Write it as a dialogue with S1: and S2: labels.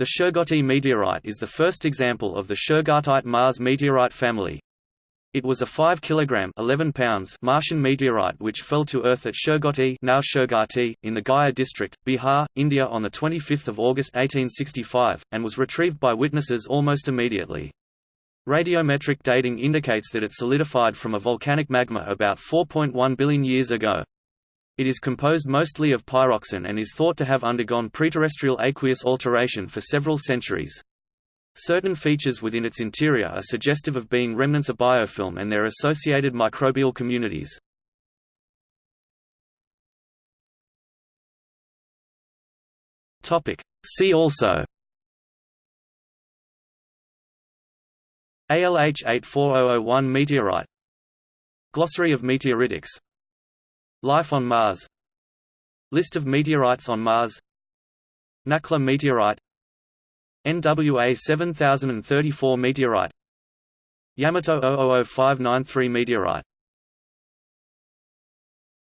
S1: The Shergotty meteorite is the first example of the Shergottite Mars meteorite family. It was a 5 kg 11 pounds Martian meteorite which fell to Earth at Shergotty now Sherghati, in the Gaya district, Bihar, India on 25 August 1865, and was retrieved by witnesses almost immediately. Radiometric dating indicates that it solidified from a volcanic magma about 4.1 billion years ago. It is composed mostly of pyroxene and is thought to have undergone preterrestrial aqueous alteration for several centuries. Certain features within its interior are suggestive of being remnants of biofilm and their associated microbial communities. See also ALH 84001 meteorite Glossary of meteoritics Life on Mars. List of meteorites on Mars. Nakhla meteorite. NWA 7034 meteorite. Yamato 000593 meteorite